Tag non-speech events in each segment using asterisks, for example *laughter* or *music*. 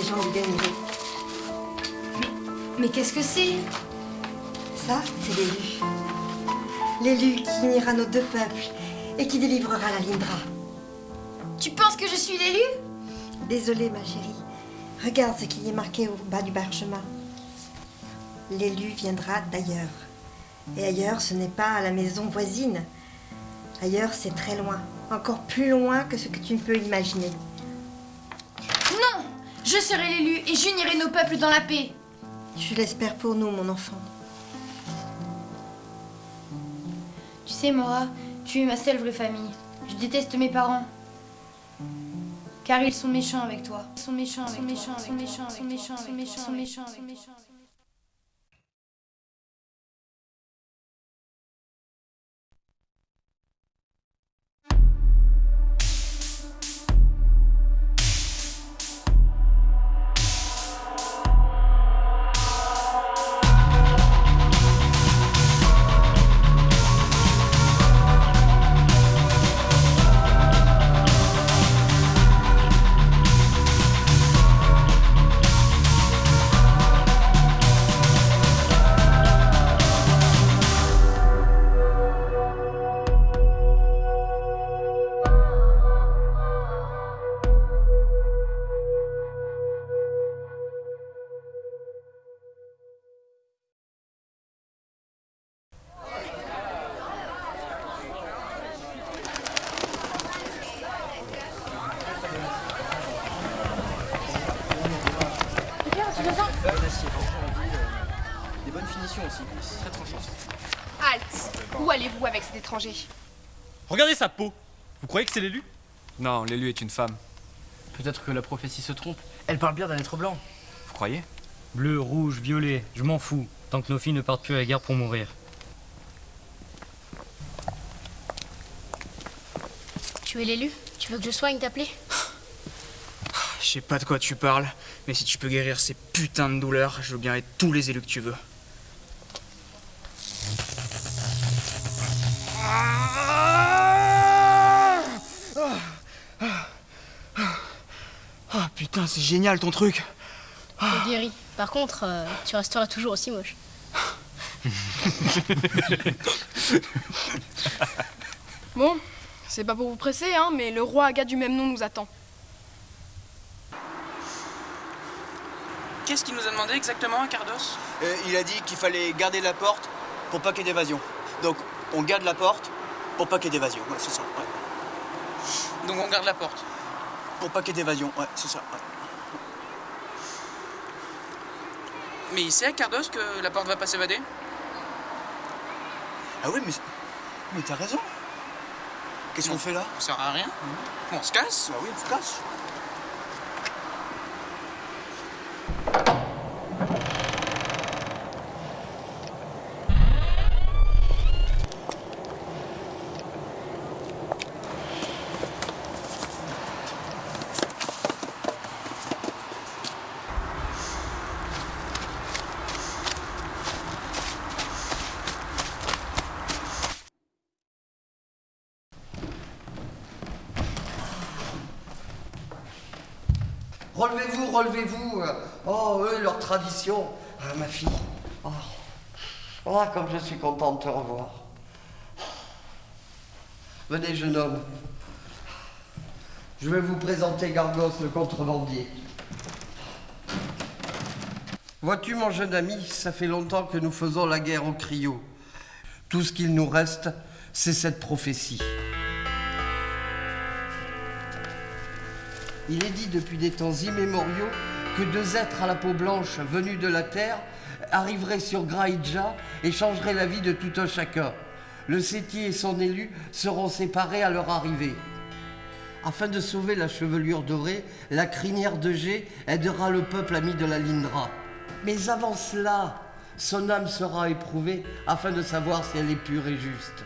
du. Mais qu'est-ce que c'est? Ça, c'est l'élu. L'élu qui unira nos deux peuples et qui délivrera la Lindra. Tu penses que je suis l'élu Désolée, ma chérie. Regarde ce qui est marqué au bas du parchemin. L'élu viendra d'ailleurs. Et ailleurs, ce n'est pas à la maison voisine. Ailleurs, c'est très loin. Encore plus loin que ce que tu ne peux imaginer. Je serai l'élu et j'unirai nos peuples dans la paix. Je l'espère pour nous, mon enfant. Tu sais, Mora, tu es ma seule vraie famille. Je déteste mes parents. Car ils sont méchants avec toi. Ils sont méchants, ils sont méchants, ils sont méchants, ils sont méchants, ils sont méchants, ils sont méchants, aussi, très tranchant. Halte Où allez-vous avec cet étranger? Regardez sa peau Vous croyez que c'est l'élu? Non, l'élu est une femme. Peut-être que la prophétie se trompe. Elle parle bien d'un être blanc. Vous croyez? Bleu, rouge, violet, je m'en fous, tant que nos filles ne partent plus à la guerre pour mourir. Tu es l'élu? Tu veux que je soigne ta plaie? Je sais pas de quoi tu parles, mais si tu peux guérir ces putains de douleurs, je veux bien être tous les élus que tu veux. Ah putain, c'est génial ton truc. Je guéris. Par contre, euh, tu resteras toujours aussi moche. *laughs* Bon, c'est pas pour vous presser, hein, mais le roi Aga du même nom nous attend. Qu'est-ce qu'il nous a demandé exactement, Cardos? Euh, il a dit qu'il fallait garder la porte pour pas qu'il y ait d'évasion. Donc, on garde la porte pour pas qu'il y ait d'évasion. Ouais, c'est ça. ouais. Donc on garde la porte. Pour pas qu'il y ait d'évasion. Ouais, c'est ça. ouais. Mais il sait, Cardos, que la porte va pas s'évader? Ah oui, mais, mais t'as raison. Qu'est-ce qu'on fait là? Ça sert à rien. On se casse Bah oui, on se casse. Relevez-vous, relevez-vous. Oh, eux, leur tradition. Ah, ma fille. Oh. Oh, comme je suis content de te revoir. Venez, jeune homme. Je vais vous présenter Gargos, le contrebandier. Vois-tu, mon jeune ami, ça fait longtemps que nous faisons la guerre au cryo. Tout ce qu'il nous reste, c'est cette prophétie. Il est dit depuis des temps immémoriaux que deux êtres à la peau blanche venus de la terre arriveraient sur Graïdja et changeraient la vie de tout un chacun. Le Séti et son élu seront séparés à leur arrivée. Afin de sauver la chevelure dorée, la crinière de G aidera le peuple ami de la Lindra. Mais avant cela, son âme sera éprouvée afin de savoir si elle est pure et juste.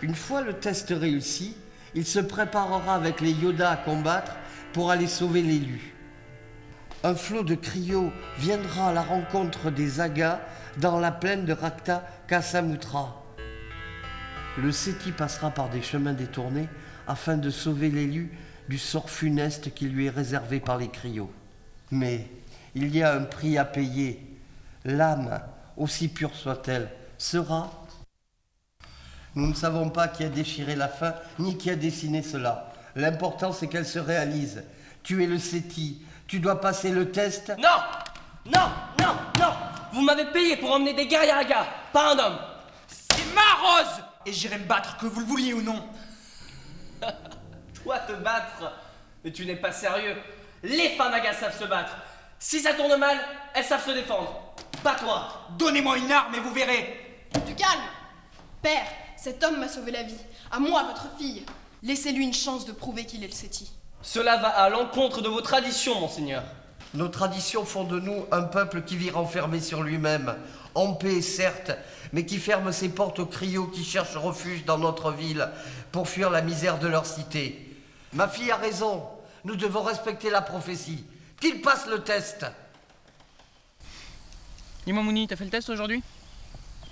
Une fois le test réussi, il se préparera avec les Yoda à combattre pour aller sauver l'élu. Un flot de cryo viendra à la rencontre des Agas dans la plaine de Rakta Kasamutra. Le Séti passera par des chemins détournés afin de sauver l'élu du sort funeste qui lui est réservé par les criots. Mais il y a un prix à payer. L'âme, aussi pure soit-elle, sera. Nous ne savons pas qui a déchiré la fin, ni qui a dessiné cela. L'important, c'est qu'elle se réalise. Tu es le Séti, tu dois passer le test. Non Non Non Non Vous m'avez payé pour emmener des guerriers à la gare, pas un homme C'est ma rose Et j'irai me battre, que vous le vouliez ou non. *laughs* Toi te battre Mais tu n'es pas sérieux Les femmes à gars savent se battre Si ça tourne mal, elles savent se défendre Pas toi Donnez-moi une arme et vous verrez. Du calme Père, cet homme m'a sauvé la vie. À moi, votre fille. Laissez-lui une chance de prouver qu'il est le Séti. Cela va à l'encontre de vos traditions, monseigneur. Nos traditions font de nous un peuple qui vit renfermé sur lui-même, en paix certes, mais qui ferme ses portes aux criots qui cherchent refuge dans notre ville pour fuir la misère de leur cité. Ma fille a raison, nous devons respecter la prophétie. Qu'il passe le test. Dis-moi, Mouni, t'as fait le test aujourd'hui?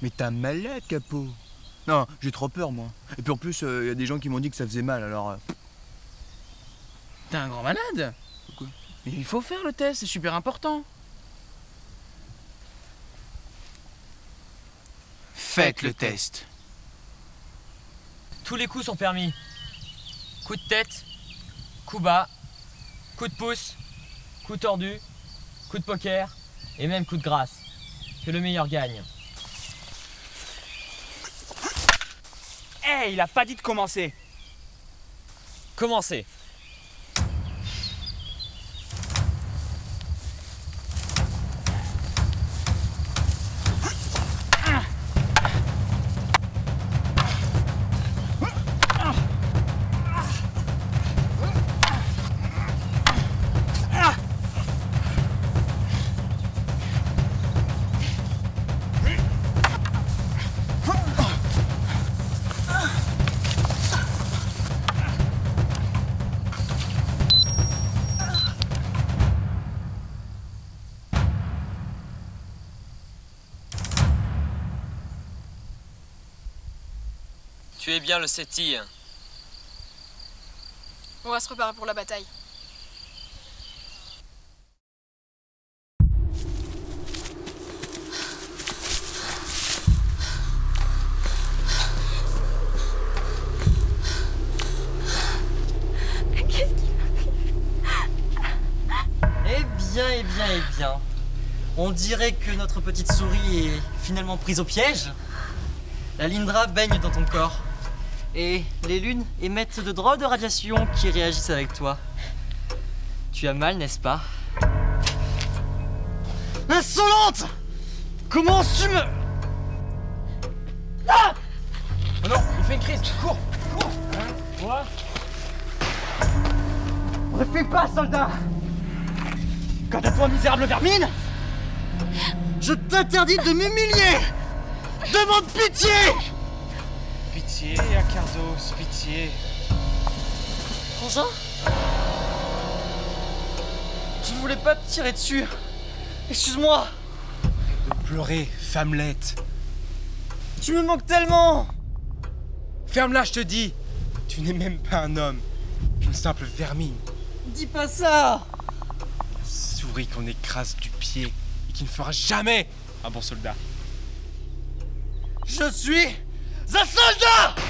Mais t'as malade, capot Non, j'ai trop peur, moi. Et puis en plus, il y a des gens qui m'ont dit que ça faisait mal, alors... euh, T'es un grand malade Pourquoi Mais il faut faire le test, c'est super important. Faites le test. Tous les coups sont permis. Coup de tête, coup bas, coup de pouce, coup tordu, coup de poker et même coup de grâce. Que le meilleur gagne. Eh, il a pas dit de commencer. Commencez. Bien le Séti. On va se préparer pour la bataille. Eh bien, eh bien, eh bien. On dirait que notre petite souris est finalement prise au piège. La Lindra baigne dans ton corps. Et les lunes émettent de drôles de radiations qui réagissent avec toi. Tu as mal, n'est-ce pas? Insolente Comment tu me... Ah! Oh non, il fait une crise, cours, cours. Quoi Ne fais pas, soldat! Quant à toi, misérable vermine! Je t'interdis de m'humilier! Demande pitié Pitié, Acardos, pitié. Frangin Je ne voulais pas te tirer dessus. Excuse-moi. De pleurer, femmelette. Tu me manques tellement. Ferme-la, je te dis. Tu n'es même pas un homme. Une simple vermine. Dis pas ça. Souris qu'on écrase du pied et qui ne fera jamais un bon soldat. Je suis un soldat